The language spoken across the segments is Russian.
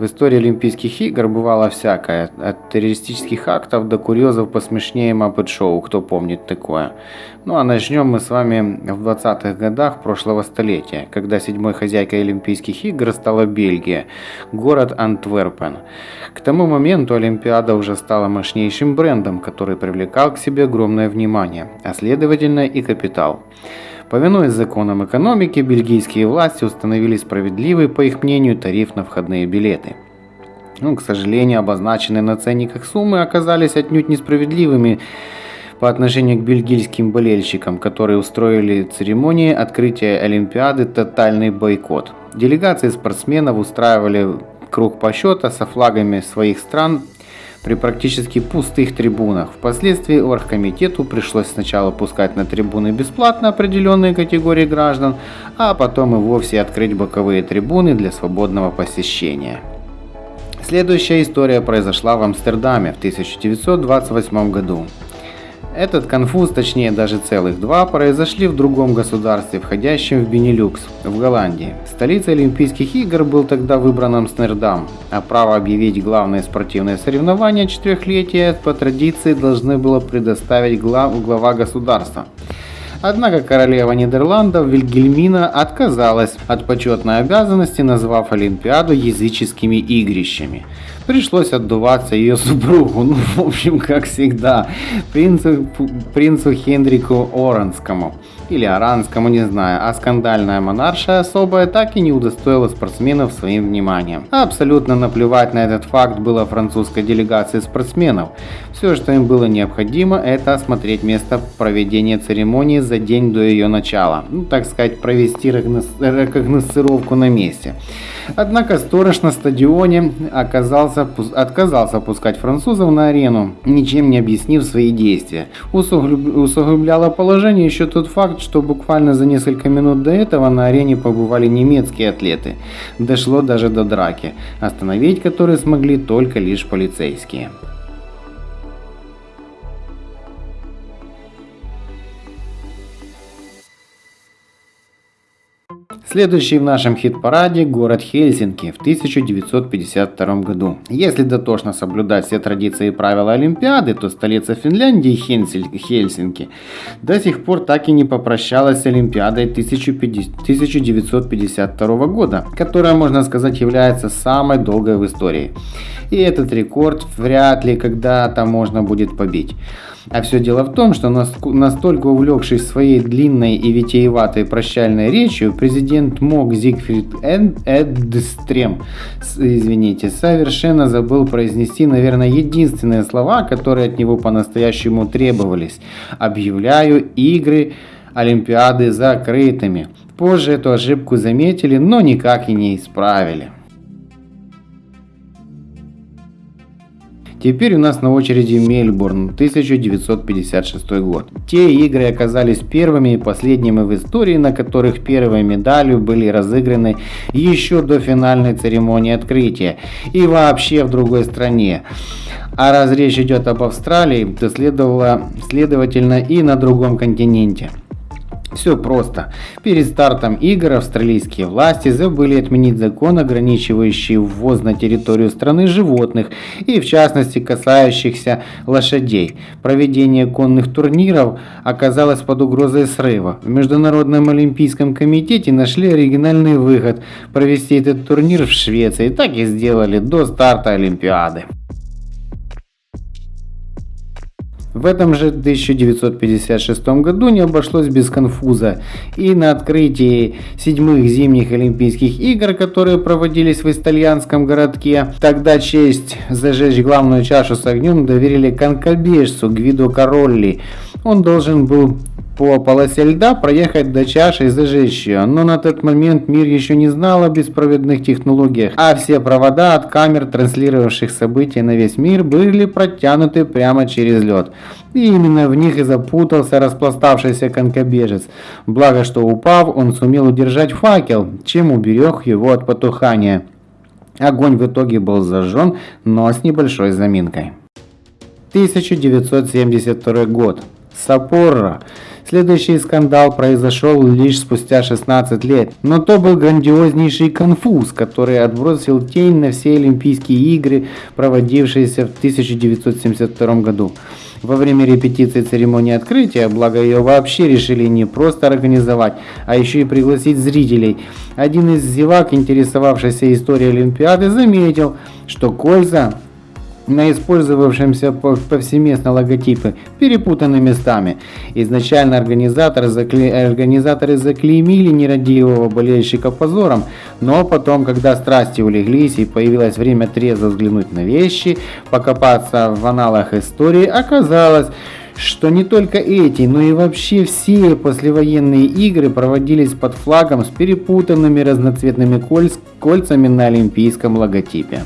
В истории Олимпийских игр бывало всякое, от террористических актов до курьезов посмешнее Muppet Шоу, кто помнит такое. Ну а начнем мы с вами в 20-х годах прошлого столетия, когда седьмой хозяйкой Олимпийских игр стала Бельгия, город Антверпен. К тому моменту Олимпиада уже стала мощнейшим брендом, который привлекал к себе огромное внимание, а следовательно и капитал. Повинуясь законам экономики, бельгийские власти установили справедливый, по их мнению, тариф на входные билеты. Ну, к сожалению, обозначенные на ценниках суммы оказались отнюдь несправедливыми по отношению к бельгийским болельщикам, которые устроили церемонии открытия Олимпиады тотальный бойкот. Делегации спортсменов устраивали круг по счета со флагами своих стран при практически пустых трибунах. Впоследствии оргкомитету пришлось сначала пускать на трибуны бесплатно определенные категории граждан, а потом и вовсе открыть боковые трибуны для свободного посещения. Следующая история произошла в Амстердаме в 1928 году. Этот конфуз, точнее даже целых два, произошли в другом государстве, входящем в Бенилюкс, в Голландии. Столицей Олимпийских игр был тогда выбран Амстердам, а право объявить главное спортивное соревнование четырехлетия по традиции должны было предоставить глав, глава государства. Однако королева Нидерландов Вильгельмина отказалась от почетной обязанности, назвав Олимпиаду языческими игрищами пришлось отдуваться ее супругу, ну, в общем, как всегда, принцу, принцу Хендрику Оранскому или Аранскому, не знаю, а скандальная монарша особая так и не удостоила спортсменов своим вниманием. Абсолютно наплевать на этот факт было французской делегации спортсменов. Все, что им было необходимо, это осмотреть место проведения церемонии за день до ее начала. Ну, так сказать, провести рекогносцировку на месте. Однако сторож на стадионе оказался, отказался пускать французов на арену, ничем не объяснив свои действия. Усугубляло положение еще тот факт, что буквально за несколько минут до этого на арене побывали немецкие атлеты. Дошло даже до драки, остановить которые смогли только лишь полицейские. Следующий в нашем хит-параде город Хельсинки в 1952 году. Если дотошно соблюдать все традиции и правила Олимпиады, то столица Финляндии Хельсинки до сих пор так и не попрощалась с Олимпиадой 1952 года, которая, можно сказать, является самой долгой в истории. И этот рекорд вряд ли когда-то можно будет побить. А все дело в том, что настолько увлекшись своей длинной и витиеватой прощальной речью, президент МОК Зигфрид Эдстрем, извините, совершенно забыл произнести, наверное, единственные слова, которые от него по-настоящему требовались. «Объявляю игры Олимпиады закрытыми». Позже эту ошибку заметили, но никак и не исправили. Теперь у нас на очереди Мельбурн, 1956 год. Те игры оказались первыми и последними в истории, на которых первой медалью были разыграны еще до финальной церемонии открытия и вообще в другой стране. А раз речь идет об Австралии, то следовало, следовательно и на другом континенте. Все просто. Перед стартом игр австралийские власти забыли отменить закон, ограничивающий ввоз на территорию страны животных и в частности касающихся лошадей. Проведение конных турниров оказалось под угрозой срыва. В Международном олимпийском комитете нашли оригинальный выход провести этот турнир в Швеции. Так и сделали до старта Олимпиады. В этом же 1956 году не обошлось без конфуза. И на открытии седьмых зимних Олимпийских игр, которые проводились в итальянском городке, тогда честь зажечь главную чашу с огнем доверили конкобежцу Гвидо Королли. Он должен был по полосе льда проехать до чаши и зажечь ее, но на тот момент мир еще не знал о беспроводных технологиях, а все провода от камер, транслировавших события на весь мир, были протянуты прямо через лед. И именно в них и запутался распластавшийся конкобежец. Благо, что упав, он сумел удержать факел, чем уберег его от потухания. Огонь в итоге был зажжен, но с небольшой заминкой. 1972 год. Сапорро. Следующий скандал произошел лишь спустя 16 лет, но то был грандиознейший конфуз, который отбросил тень на все Олимпийские игры, проводившиеся в 1972 году. Во время репетиции церемонии открытия, благо ее вообще решили не просто организовать, а еще и пригласить зрителей, один из зевак, интересовавшийся историей Олимпиады, заметил, что кольца на использовавшемся повсеместно логотипы перепутаны местами. Изначально организаторы, закле... организаторы заклеймили нерадивого болельщика позором, но потом, когда страсти улеглись и появилось время трезво взглянуть на вещи, покопаться в аналах истории, оказалось, что не только эти, но и вообще все послевоенные игры проводились под флагом с перепутанными разноцветными кольц... кольцами на олимпийском логотипе.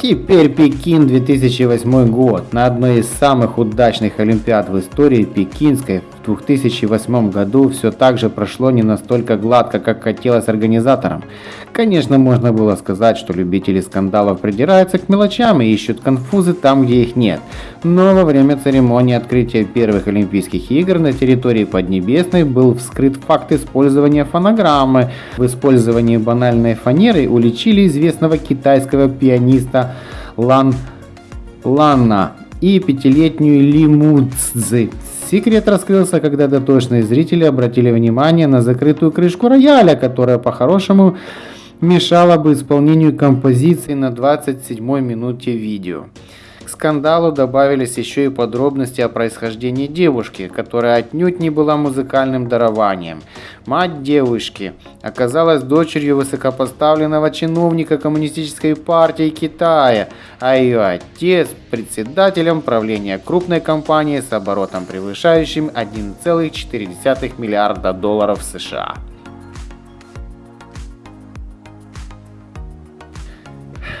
Теперь Пекин 2008 год. На одной из самых удачных Олимпиад в истории Пекинской 2008 году все так же прошло не настолько гладко, как хотелось организаторам. Конечно, можно было сказать, что любители скандалов придираются к мелочам и ищут конфузы там, где их нет. Но во время церемонии открытия первых Олимпийских игр на территории Поднебесной был вскрыт факт использования фонограммы. В использовании банальной фанеры уличили известного китайского пианиста Лан Ланна и пятилетнюю Ли Муцзы. Секрет раскрылся, когда дотошные зрители обратили внимание на закрытую крышку рояля, которая по-хорошему мешала бы исполнению композиции на 27 минуте видео. К скандалу добавились еще и подробности о происхождении девушки, которая отнюдь не была музыкальным дарованием. Мать девушки оказалась дочерью высокопоставленного чиновника Коммунистической партии Китая, а ее отец – председателем правления крупной компании с оборотом превышающим 1,4 миллиарда долларов США.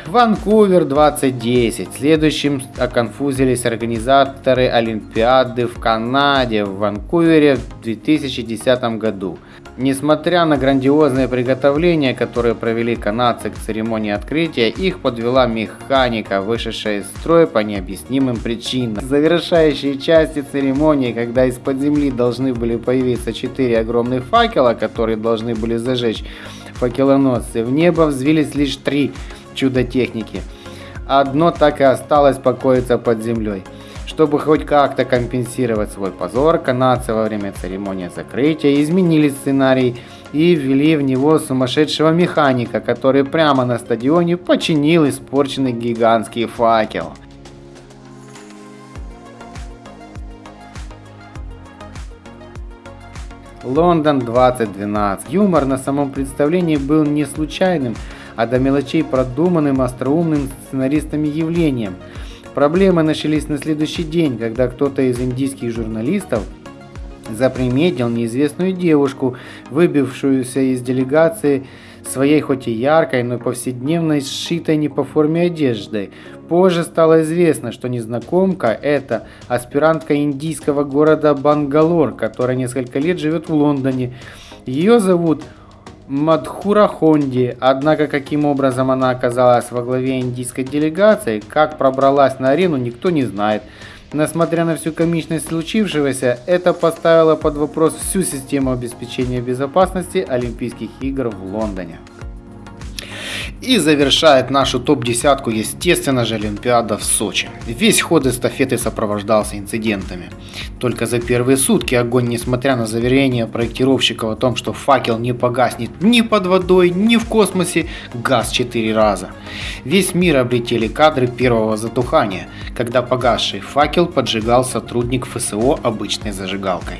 Ванкувер 2010. Следующим оконфузились организаторы Олимпиады в Канаде в Ванкувере в 2010 году. Несмотря на грандиозные приготовления, которые провели канадцы к церемонии открытия, их подвела механика, вышедшая из строя по необъяснимым причинам. Завершающие части церемонии, когда из-под земли должны были появиться четыре огромных факела, которые должны были зажечь факелоносцы, в небо взвились лишь три чудо техники. Одно так и осталось покоиться под землей. Чтобы хоть как-то компенсировать свой позор, канадцы во время церемонии закрытия изменили сценарий и ввели в него сумасшедшего механика, который прямо на стадионе починил испорченный гигантский факел. Лондон 2012. Юмор на самом представлении был не случайным, а до мелочей продуманным остроумным сценаристами явлением. Проблемы начались на следующий день, когда кто-то из индийских журналистов заприметил неизвестную девушку, выбившуюся из делегации своей хоть и яркой, но повседневной, сшитой не по форме одеждой. Позже стало известно, что незнакомка – это аспирантка индийского города Бангалор, которая несколько лет живет в Лондоне. Ее зовут Мадхура Хонди, однако каким образом она оказалась во главе индийской делегации, как пробралась на арену, никто не знает. Несмотря на всю комичность случившегося, это поставило под вопрос всю систему обеспечения безопасности Олимпийских игр в Лондоне. И завершает нашу топ-десятку, естественно же, Олимпиада в Сочи. Весь ход эстафеты сопровождался инцидентами. Только за первые сутки огонь, несмотря на заверение проектировщиков о том, что факел не погаснет ни под водой, ни в космосе, газ четыре раза. Весь мир облетели кадры первого затухания, когда погасший факел поджигал сотрудник ФСО обычной зажигалкой.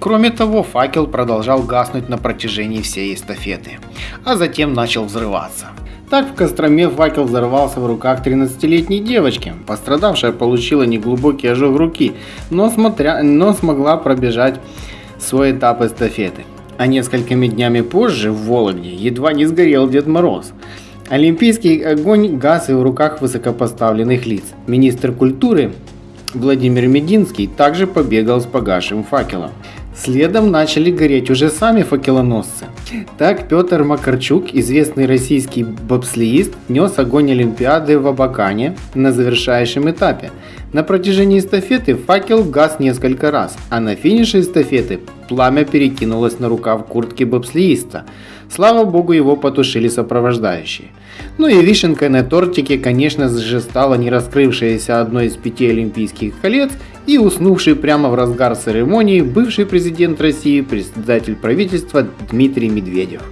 Кроме того, факел продолжал гаснуть на протяжении всей эстафеты, а затем начал взрываться. Так в Костроме факел взорвался в руках 13-летней девочки. Пострадавшая получила неглубокий ожог руки, но, смотря, но смогла пробежать свой этап эстафеты. А несколькими днями позже в Вологде едва не сгорел Дед Мороз. Олимпийский огонь газ и в руках высокопоставленных лиц. Министр культуры Владимир Мединский также побегал с погашим факелом. Следом начали гореть уже сами факелоносцы. Так Петр Макарчук, известный российский бобслеист, нес огонь Олимпиады в Абакане на завершающем этапе. На протяжении эстафеты факел гас несколько раз, а на финише эстафеты пламя перекинулось на рукав куртки бобслеиста. Слава богу, его потушили сопровождающие. Ну и вишенкой на тортике, конечно же, стало не раскрывшееся одно из пяти олимпийских колец и уснувший прямо в разгар церемонии бывший президент России, председатель правительства Дмитрий Медведев.